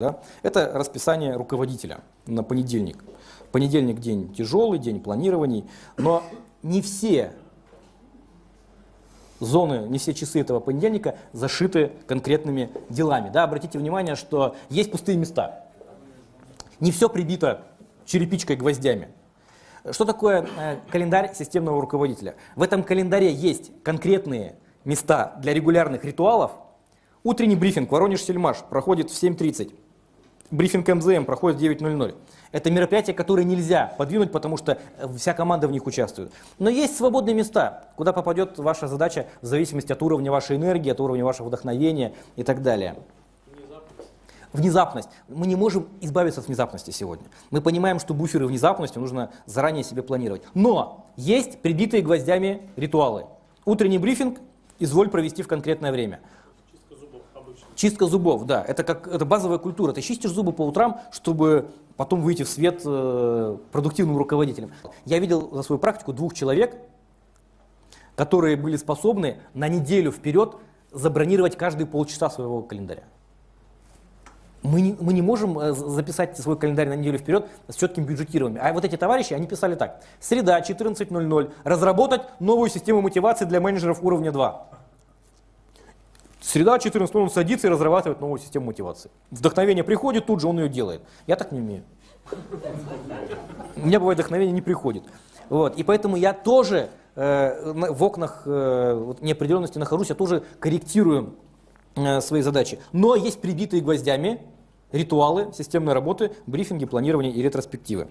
Да? Это расписание руководителя на понедельник. Понедельник день тяжелый, день планирований, но не все зоны, не все часы этого понедельника зашиты конкретными делами. Да? Обратите внимание, что есть пустые места. Не все прибито черепичкой гвоздями. Что такое э, календарь системного руководителя? В этом календаре есть конкретные места для регулярных ритуалов. Утренний брифинг Воронеж-Сельмаш проходит в 7.30 брифинг МЗМ проходит в 9.00. Это мероприятия, которые нельзя подвинуть, потому что э, вся команда в них участвует. Но есть свободные места, куда попадет ваша задача в зависимости от уровня вашей энергии, от уровня вашего вдохновения и так далее. Внезапность. Мы не можем избавиться от внезапности сегодня. Мы понимаем, что буферы внезапности нужно заранее себе планировать. Но есть прибитые гвоздями ритуалы. Утренний брифинг изволь провести в конкретное время. Чистка зубов, да, это как это базовая культура. Ты чистишь зубы по утрам, чтобы потом выйти в свет э, продуктивным руководителем. Я видел за свою практику двух человек, которые были способны на неделю вперед забронировать каждые полчаса своего календаря. Мы не, мы не можем э, записать свой календарь на неделю вперед с четким бюджетированием. А вот эти товарищи, они писали так. Среда, 14.00. Разработать новую систему мотивации для менеджеров уровня 2. Среда 14 он садится и разрабатывает новую систему мотивации. Вдохновение приходит, тут же он ее делает. Я так не умею. У меня бывает вдохновение не приходит. Вот. И поэтому я тоже э, в окнах э, неопределенности нахожусь, я тоже корректирую э, свои задачи. Но есть прибитые гвоздями ритуалы системной работы, брифинги, планирования и ретроспективы.